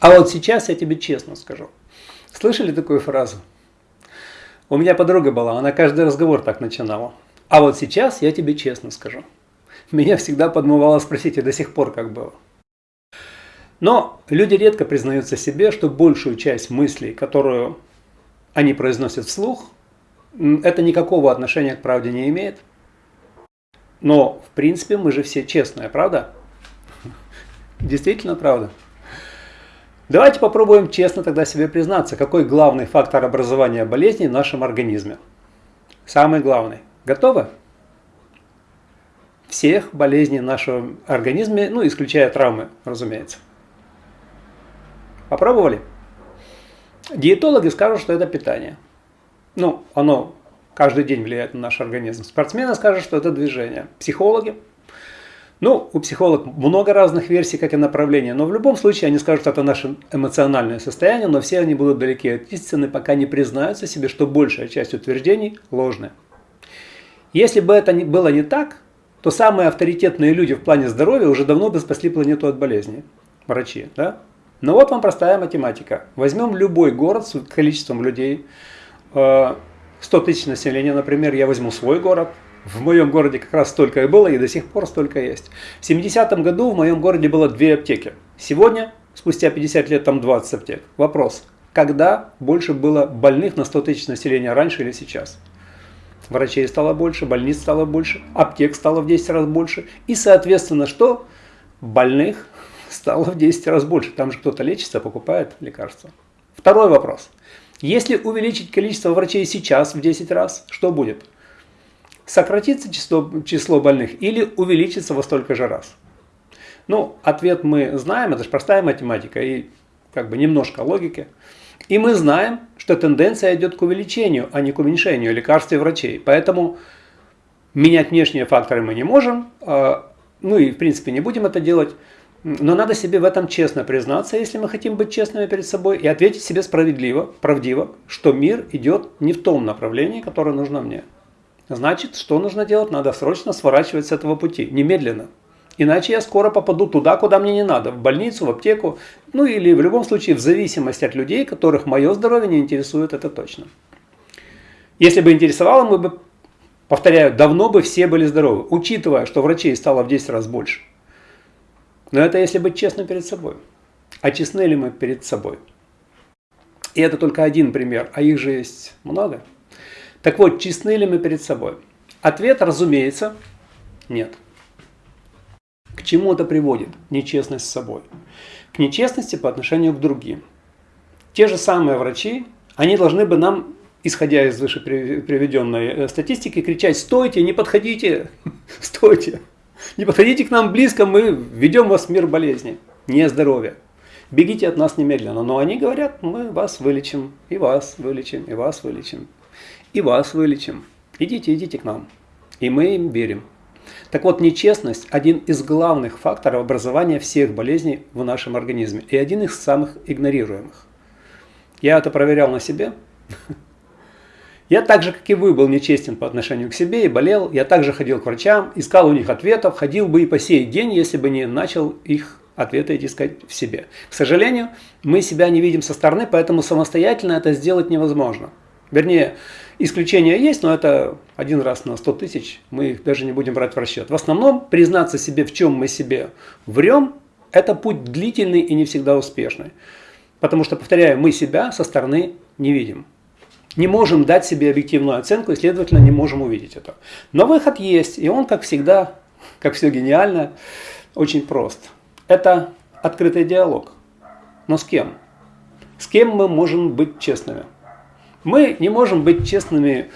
А вот сейчас я тебе честно скажу. Слышали такую фразу? У меня подруга была, она каждый разговор так начинала. А вот сейчас я тебе честно скажу. Меня всегда подмывало спросить, и до сих пор как было. Но люди редко признаются себе, что большую часть мыслей, которую они произносят вслух, это никакого отношения к правде не имеет. Но, в принципе, мы же все честные, правда? Действительно правда. Давайте попробуем честно тогда себе признаться, какой главный фактор образования болезней в нашем организме. Самый главный. Готовы? Всех болезней в нашем организме, ну, исключая травмы, разумеется. Попробовали? Диетологи скажут, что это питание. Ну, оно каждый день влияет на наш организм. Спортсмены скажут, что это движение. Психологи ну, у психологов много разных версий, как и направления, но в любом случае они скажут, что это наше эмоциональное состояние, но все они будут далеки от истины, пока не признаются себе, что большая часть утверждений ложная. Если бы это было не так, то самые авторитетные люди в плане здоровья уже давно бы спасли планету от болезней. Врачи, да? Но вот вам простая математика. Возьмем любой город с количеством людей, 100 э, тысяч населения, например, я возьму свой город – в моем городе как раз столько и было, и до сих пор столько есть. В 70-м году в моем городе было две аптеки. Сегодня, спустя 50 лет, там 20 аптек. Вопрос, когда больше было больных на 100 тысяч населения, раньше или сейчас? Врачей стало больше, больниц стало больше, аптек стало в 10 раз больше. И, соответственно, что? Больных стало в 10 раз больше. Там же кто-то лечится, покупает лекарства. Второй вопрос. Если увеличить количество врачей сейчас в 10 раз, что будет? сократится число, число больных или увеличится во столько же раз? Ну, ответ мы знаем, это же простая математика и как бы немножко логики. И мы знаем, что тенденция идет к увеличению, а не к уменьшению лекарств и врачей. Поэтому менять внешние факторы мы не можем, а, ну и в принципе не будем это делать. Но надо себе в этом честно признаться, если мы хотим быть честными перед собой, и ответить себе справедливо, правдиво, что мир идет не в том направлении, которое нужно мне. Значит, что нужно делать? Надо срочно сворачивать с этого пути, немедленно. Иначе я скоро попаду туда, куда мне не надо, в больницу, в аптеку, ну или в любом случае в зависимости от людей, которых мое здоровье не интересует, это точно. Если бы интересовало, мы бы, повторяю, давно бы все были здоровы, учитывая, что врачей стало в 10 раз больше. Но это если быть честным перед собой. А честны ли мы перед собой? И это только один пример, а их же есть много. Так вот, честны ли мы перед собой? Ответ, разумеется, нет. К чему это приводит? Нечестность с собой. К нечестности по отношению к другим. Те же самые врачи, они должны бы нам, исходя из выше приведенной э, статистики, кричать «Стойте, не подходите! Стойте! Не подходите к нам близко, мы ведем вас в мир болезни, не здоровья. Бегите от нас немедленно». Но они говорят «Мы вас вылечим, и вас вылечим, и вас вылечим» и вас вылечим. Идите, идите к нам. И мы им верим. Так вот, нечестность – один из главных факторов образования всех болезней в нашем организме и один из самых игнорируемых. Я это проверял на себе. Я так же, как и вы, был нечестен по отношению к себе и болел. Я также ходил к врачам, искал у них ответов, ходил бы и по сей день, если бы не начал их ответы искать в себе. К сожалению, мы себя не видим со стороны, поэтому самостоятельно это сделать невозможно. Вернее, исключения есть, но это один раз на 100 тысяч, мы их даже не будем брать в расчет. В основном признаться себе, в чем мы себе врем, это путь длительный и не всегда успешный. Потому что, повторяю, мы себя со стороны не видим. Не можем дать себе объективную оценку и, следовательно, не можем увидеть это. Но выход есть, и он, как всегда, как все гениально, очень прост. Это открытый диалог. Но с кем? С кем мы можем быть честными? Мы не можем быть честными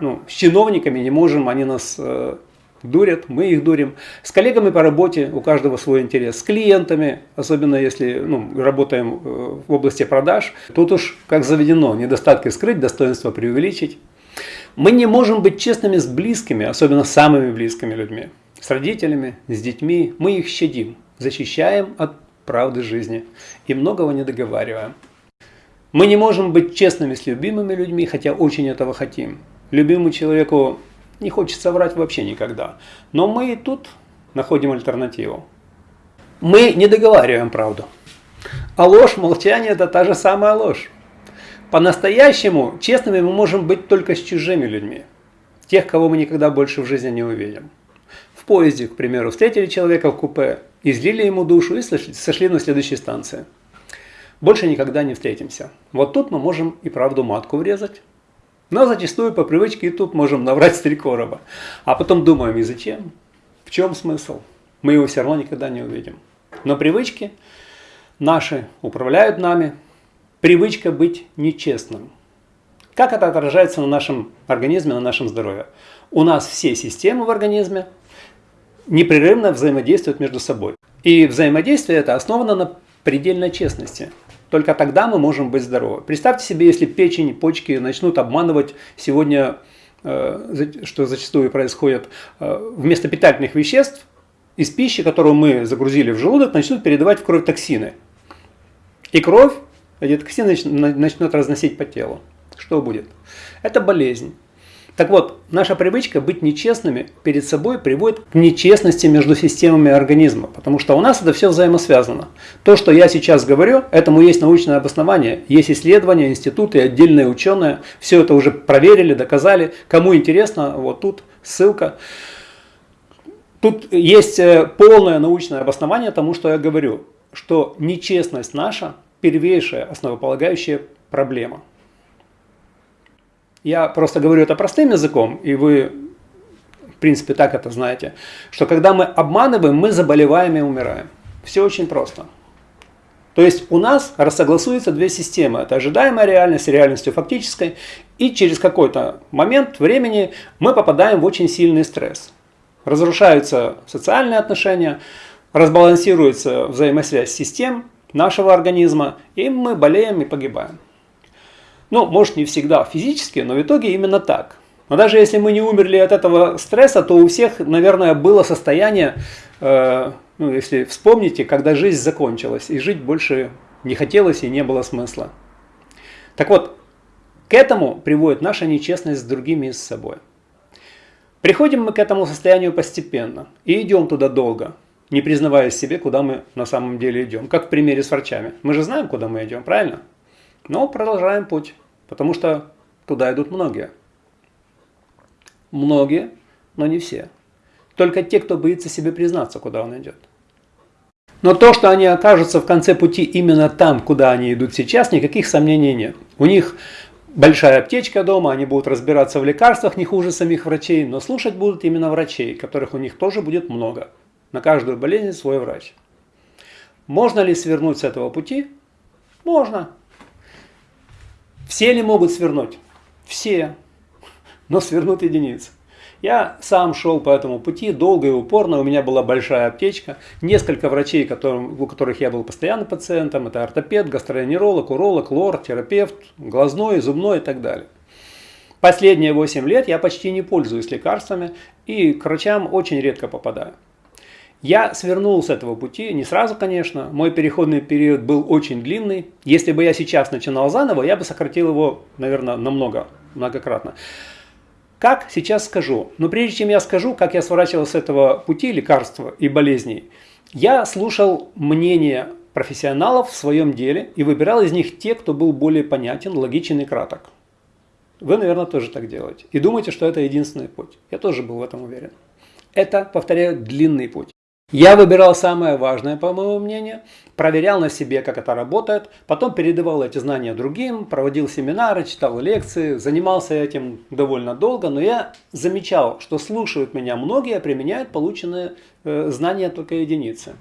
ну, с чиновниками, не можем, они нас э, дурят, мы их дурим. С коллегами по работе у каждого свой интерес. С клиентами, особенно если ну, работаем э, в области продаж, тут уж как заведено, недостатки скрыть, достоинства преувеличить. Мы не можем быть честными с близкими, особенно самыми близкими людьми. С родителями, с детьми. Мы их щадим, защищаем от правды жизни и многого не договариваем. Мы не можем быть честными с любимыми людьми, хотя очень этого хотим. любимому человеку не хочется врать вообще никогда. Но мы и тут находим альтернативу. Мы не договариваем правду. А ложь, молчание – это та же самая ложь. По-настоящему честными мы можем быть только с чужими людьми. Тех, кого мы никогда больше в жизни не увидим. В поезде, к примеру, встретили человека в купе, излили ему душу и сошли на следующей станции. Больше никогда не встретимся. Вот тут мы можем и правду матку врезать. Но зачастую по привычке и тут можем наврать с три короба. А потом думаем, и зачем? В чем смысл? Мы его все равно никогда не увидим. Но привычки наши управляют нами. Привычка быть нечестным. Как это отражается на нашем организме, на нашем здоровье? У нас все системы в организме непрерывно взаимодействуют между собой. И взаимодействие это основано на предельной честности. Только тогда мы можем быть здоровы. Представьте себе, если печень, почки начнут обманывать сегодня, э, что зачастую происходит, э, вместо питательных веществ из пищи, которую мы загрузили в желудок, начнут передавать в кровь токсины. И кровь эти токсины начнут разносить по телу. Что будет? Это болезнь. Так вот, наша привычка быть нечестными перед собой приводит к нечестности между системами организма, потому что у нас это все взаимосвязано. То, что я сейчас говорю, этому есть научное обоснование, есть исследования, институты, отдельные ученые, все это уже проверили, доказали. Кому интересно, вот тут ссылка. Тут есть э, полное научное обоснование тому, что я говорю, что нечестность наша первейшая основополагающая проблема. Я просто говорю это простым языком, и вы, в принципе, так это знаете, что когда мы обманываем, мы заболеваем и умираем. Все очень просто. То есть у нас рассогласуются две системы. Это ожидаемая реальность с реальностью фактической. И через какой-то момент времени мы попадаем в очень сильный стресс. Разрушаются социальные отношения, разбалансируется взаимосвязь систем нашего организма, и мы болеем и погибаем. Ну, может не всегда физически, но в итоге именно так. Но даже если мы не умерли от этого стресса, то у всех, наверное, было состояние, э, ну, если вспомните, когда жизнь закончилась, и жить больше не хотелось и не было смысла. Так вот, к этому приводит наша нечестность с другими и с собой. Приходим мы к этому состоянию постепенно и идем туда долго, не признавая себе, куда мы на самом деле идем. Как в примере с врачами. Мы же знаем, куда мы идем, правильно? Но продолжаем путь, потому что туда идут многие. Многие, но не все. Только те, кто боится себе признаться, куда он идет. Но то, что они окажутся в конце пути именно там, куда они идут сейчас, никаких сомнений нет. У них большая аптечка дома, они будут разбираться в лекарствах не хуже самих врачей, но слушать будут именно врачей, которых у них тоже будет много. На каждую болезнь свой врач. Можно ли свернуть с этого пути? Можно. Все ли могут свернуть? Все. Но свернут единицы. Я сам шел по этому пути долго и упорно, у меня была большая аптечка, несколько врачей, которым, у которых я был постоянно пациентом, это ортопед, гастроэнтеролог, уролог, лор, терапевт, глазной, зубной и так далее. Последние 8 лет я почти не пользуюсь лекарствами и к врачам очень редко попадаю. Я свернул с этого пути, не сразу, конечно, мой переходный период был очень длинный. Если бы я сейчас начинал заново, я бы сократил его, наверное, намного, многократно. Как сейчас скажу? Но прежде чем я скажу, как я сворачивал с этого пути лекарства и болезней, я слушал мнение профессионалов в своем деле и выбирал из них те, кто был более понятен, логичен и краток. Вы, наверное, тоже так делаете. И думаете, что это единственный путь. Я тоже был в этом уверен. Это, повторяю, длинный путь. Я выбирал самое важное, по моему мнению, проверял на себе, как это работает, потом передавал эти знания другим, проводил семинары, читал лекции, занимался этим довольно долго, но я замечал, что слушают меня многие, а применяют полученные э, знания только единицы.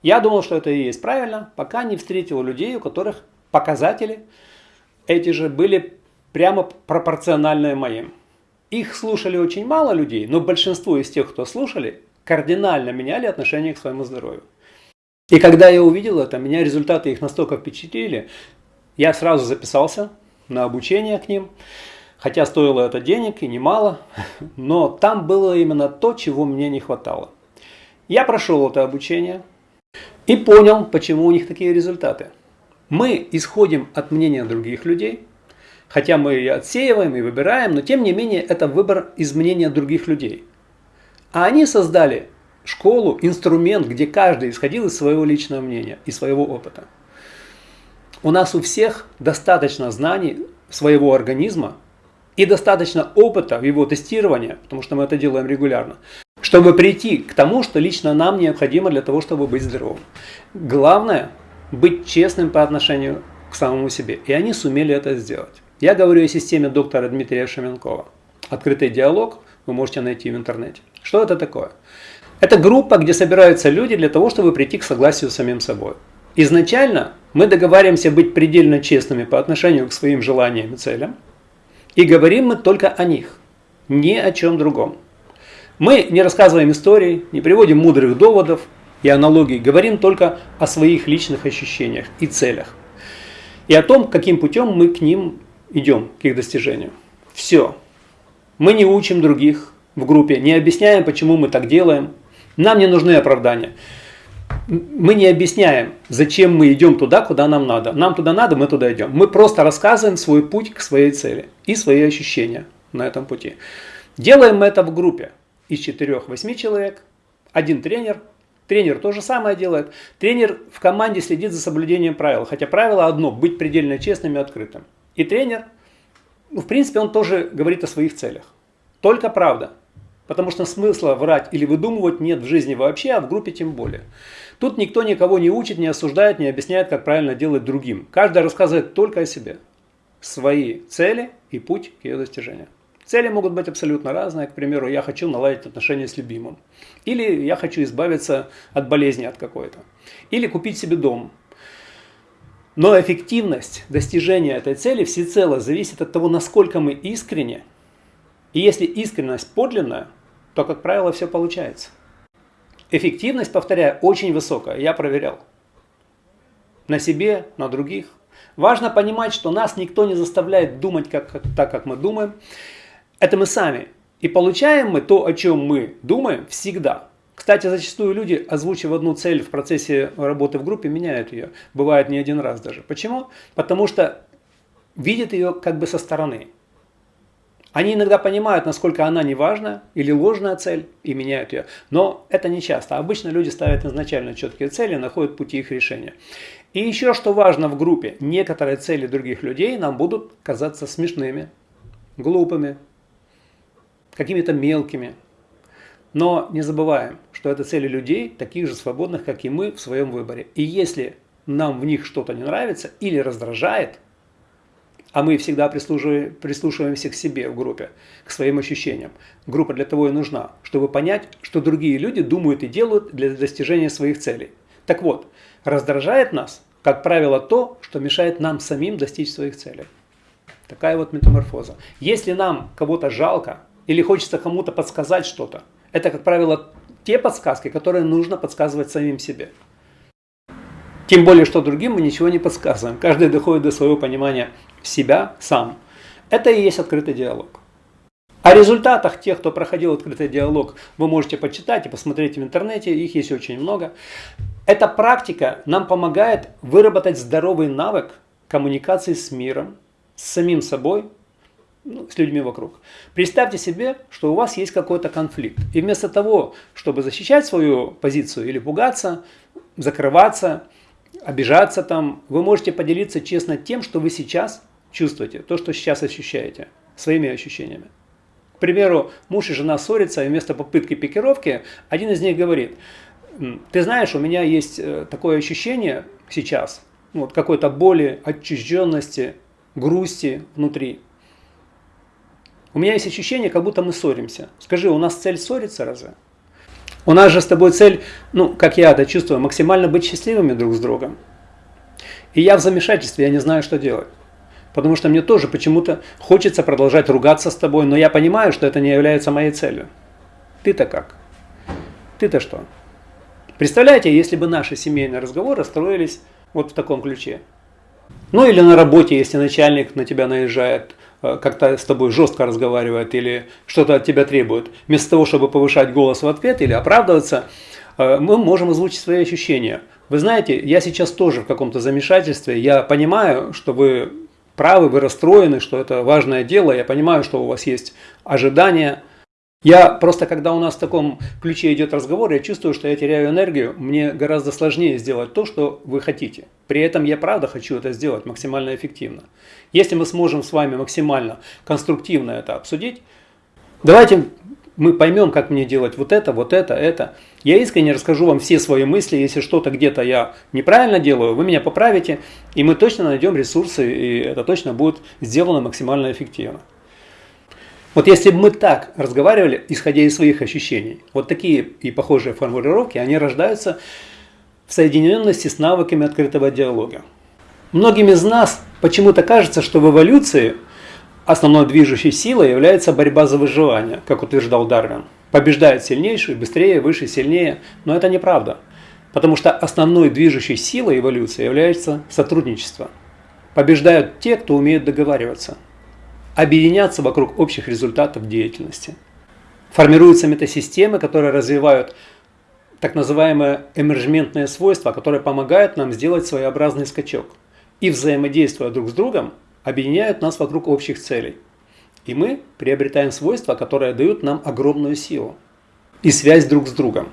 Я думал, что это и есть правильно, пока не встретил людей, у которых показатели эти же были прямо пропорциональные моим. Их слушали очень мало людей, но большинство из тех, кто слушали, кардинально меняли отношение к своему здоровью. И когда я увидел это, меня результаты их настолько впечатлили, я сразу записался на обучение к ним, хотя стоило это денег и немало, но там было именно то, чего мне не хватало. Я прошел это обучение и понял, почему у них такие результаты. Мы исходим от мнения других людей Хотя мы и отсеиваем, и выбираем, но тем не менее это выбор изменения других людей. А они создали школу, инструмент, где каждый исходил из своего личного мнения и своего опыта. У нас у всех достаточно знаний своего организма и достаточно опыта в его тестировании, потому что мы это делаем регулярно, чтобы прийти к тому, что лично нам необходимо для того, чтобы быть здоровым. Главное – быть честным по отношению к самому себе. И они сумели это сделать. Я говорю о системе доктора Дмитрия Шеменкова. Открытый диалог вы можете найти в интернете. Что это такое? Это группа, где собираются люди для того, чтобы прийти к согласию с самим собой. Изначально мы договариваемся быть предельно честными по отношению к своим желаниям и целям. И говорим мы только о них, ни о чем другом. Мы не рассказываем истории, не приводим мудрых доводов и аналогий, говорим только о своих личных ощущениях и целях. И о том, каким путем мы к ним идем, к их достижению. Все. Мы не учим других в группе, не объясняем, почему мы так делаем. Нам не нужны оправдания. Мы не объясняем, зачем мы идем туда, куда нам надо. Нам туда надо, мы туда идем. Мы просто рассказываем свой путь к своей цели и свои ощущения на этом пути. Делаем мы это в группе из 4-8 человек, один тренер, Тренер то же самое делает. Тренер в команде следит за соблюдением правил. Хотя правило одно – быть предельно честным и открытым. И тренер, ну, в принципе, он тоже говорит о своих целях. Только правда. Потому что смысла врать или выдумывать нет в жизни вообще, а в группе тем более. Тут никто никого не учит, не осуждает, не объясняет, как правильно делать другим. Каждый рассказывает только о себе. Свои цели и путь к ее достижению. Цели могут быть абсолютно разные. К примеру, я хочу наладить отношения с любимым. Или я хочу избавиться от болезни от какой-то. Или купить себе дом. Но эффективность достижения этой цели всецело зависит от того, насколько мы искренне. И если искренность подлинная, то, как правило, все получается. Эффективность, повторяю, очень высокая. Я проверял. На себе, на других. Важно понимать, что нас никто не заставляет думать как, как, так, как мы думаем. Это мы сами. И получаем мы то, о чем мы думаем, всегда. Кстати, зачастую люди, озвучив одну цель в процессе работы в группе, меняют ее. Бывает не один раз даже. Почему? Потому что видят ее как бы со стороны. Они иногда понимают, насколько она неважная или ложная цель и меняют ее. Но это не часто. Обычно люди ставят изначально четкие цели, находят пути их решения. И еще что важно в группе, некоторые цели других людей нам будут казаться смешными, глупыми, какими-то мелкими. Но не забываем, что это цели людей, таких же свободных, как и мы в своем выборе. И если нам в них что-то не нравится или раздражает, а мы всегда прислушиваемся к себе в группе, к своим ощущениям. Группа для того и нужна, чтобы понять, что другие люди думают и делают для достижения своих целей. Так вот, раздражает нас, как правило, то, что мешает нам самим достичь своих целей. Такая вот метаморфоза. Если нам кого-то жалко, или хочется кому-то подсказать что-то. Это, как правило, те подсказки, которые нужно подсказывать самим себе. Тем более, что другим мы ничего не подсказываем. Каждый доходит до своего понимания себя сам. Это и есть открытый диалог. О результатах тех, кто проходил открытый диалог, вы можете почитать и посмотреть в интернете, их есть очень много. Эта практика нам помогает выработать здоровый навык коммуникации с миром, с самим собой ну, с людьми вокруг. Представьте себе, что у вас есть какой-то конфликт. И вместо того, чтобы защищать свою позицию или пугаться, закрываться, обижаться там, вы можете поделиться честно тем, что вы сейчас чувствуете, то, что сейчас ощущаете, своими ощущениями. К примеру, муж и жена ссорятся, и вместо попытки пикировки один из них говорит, ты знаешь, у меня есть э, такое ощущение сейчас, вот какой-то боли, отчужденности, грусти внутри. У меня есть ощущение, как будто мы ссоримся. Скажи, у нас цель ссориться разве? У нас же с тобой цель, ну, как я это чувствую, максимально быть счастливыми друг с другом. И я в замешательстве, я не знаю, что делать. Потому что мне тоже почему-то хочется продолжать ругаться с тобой, но я понимаю, что это не является моей целью. Ты-то как? Ты-то что? Представляете, если бы наши семейные разговоры строились вот в таком ключе. Ну или на работе, если начальник на тебя наезжает, э, как-то с тобой жестко разговаривает или что-то от тебя требует, вместо того, чтобы повышать голос в ответ или оправдываться, э, мы можем озвучить свои ощущения. Вы знаете, я сейчас тоже в каком-то замешательстве, я понимаю, что вы правы, вы расстроены, что это важное дело, я понимаю, что у вас есть ожидания. Я просто, когда у нас в таком ключе идет разговор, я чувствую, что я теряю энергию, мне гораздо сложнее сделать то, что вы хотите. При этом я правда хочу это сделать максимально эффективно. Если мы сможем с вами максимально конструктивно это обсудить, давайте мы поймем, как мне делать вот это, вот это, это. Я искренне расскажу вам все свои мысли. Если что-то где-то я неправильно делаю, вы меня поправите, и мы точно найдем ресурсы, и это точно будет сделано максимально эффективно. Вот если бы мы так разговаривали, исходя из своих ощущений, вот такие и похожие формулировки, они рождаются в соединенности с навыками открытого диалога. Многим из нас почему-то кажется, что в эволюции основной движущей силой является борьба за выживание, как утверждал Дарвин. Побеждает сильнейший, быстрее, выше, сильнее. Но это неправда. Потому что основной движущей силой эволюции является сотрудничество. Побеждают те, кто умеет договариваться. Объединяться вокруг общих результатов деятельности. Формируются метасистемы, которые развивают так называемое эмержментное свойство, которое помогает нам сделать своеобразный скачок. И взаимодействуя друг с другом, объединяют нас вокруг общих целей. И мы приобретаем свойства, которые дают нам огромную силу. И связь друг с другом.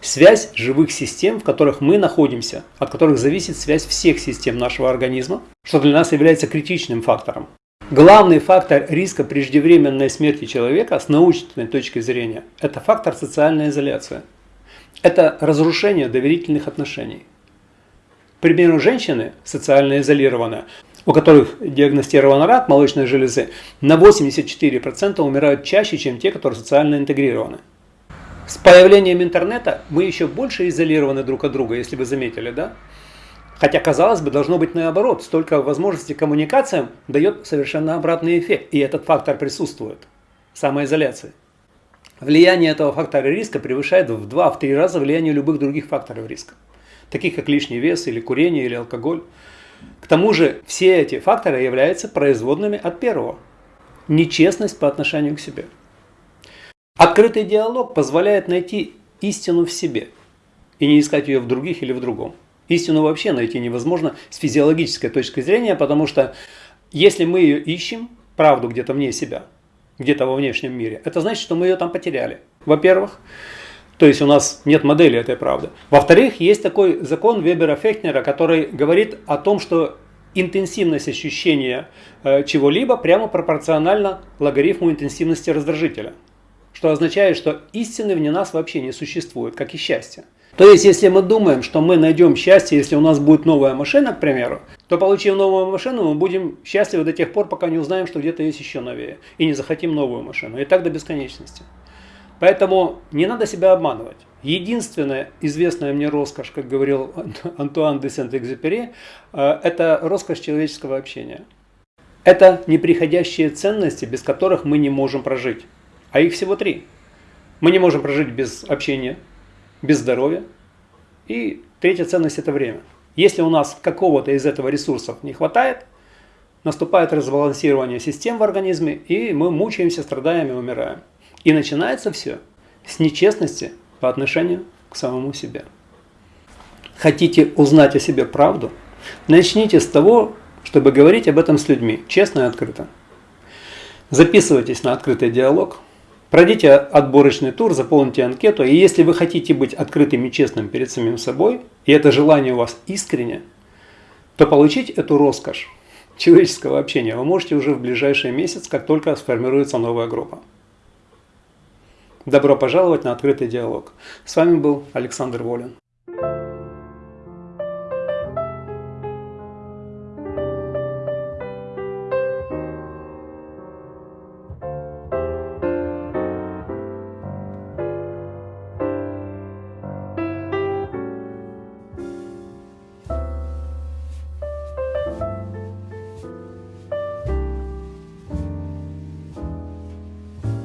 Связь живых систем, в которых мы находимся, от которых зависит связь всех систем нашего организма, что для нас является критичным фактором. Главный фактор риска преждевременной смерти человека с научной точки зрения – это фактор социальной изоляции. Это разрушение доверительных отношений. К примеру, женщины, социально изолированные, у которых диагностирован рак молочной железы, на 84% умирают чаще, чем те, которые социально интегрированы. С появлением интернета мы еще больше изолированы друг от друга, если вы заметили, да? Хотя, казалось бы, должно быть наоборот. Столько возможностей коммуникациям дает совершенно обратный эффект. И этот фактор присутствует. Самоизоляция. Влияние этого фактора риска превышает в 2-3 раза влияние любых других факторов риска. Таких как лишний вес, или курение, или алкоголь. К тому же все эти факторы являются производными от первого. Нечестность по отношению к себе. Открытый диалог позволяет найти истину в себе и не искать ее в других или в другом. Истину вообще найти невозможно с физиологической точки зрения, потому что если мы ее ищем, правду где-то вне себя, где-то во внешнем мире, это значит, что мы ее там потеряли. Во-первых, то есть у нас нет модели этой правды. Во-вторых, есть такой закон Вебера-Фехнера, который говорит о том, что интенсивность ощущения э, чего-либо прямо пропорциональна логарифму интенсивности раздражителя. Что означает, что истины вне нас вообще не существует, как и счастье. То есть, если мы думаем, что мы найдем счастье, если у нас будет новая машина, к примеру, то получив новую машину, мы будем счастливы до тех пор, пока не узнаем, что где-то есть еще новее, и не захотим новую машину. И так до бесконечности. Поэтому не надо себя обманывать. Единственная известная мне роскошь, как говорил Антуан де Сент-Экзюпери, э, это роскошь человеческого общения. Это неприходящие ценности, без которых мы не можем прожить. А их всего три. Мы не можем прожить без общения, без здоровья. И третья ценность – это время. Если у нас какого-то из этого ресурсов не хватает, наступает разбалансирование систем в организме, и мы мучаемся, страдаем и умираем. И начинается все с нечестности по отношению к самому себе. Хотите узнать о себе правду? Начните с того, чтобы говорить об этом с людьми, честно и открыто. Записывайтесь на открытый диалог, пройдите отборочный тур, заполните анкету, и если вы хотите быть открытым и честным перед самим собой, и это желание у вас искренне, то получить эту роскошь человеческого общения вы можете уже в ближайший месяц, как только сформируется новая группа. Добро пожаловать на открытый диалог. С вами был Александр Волин.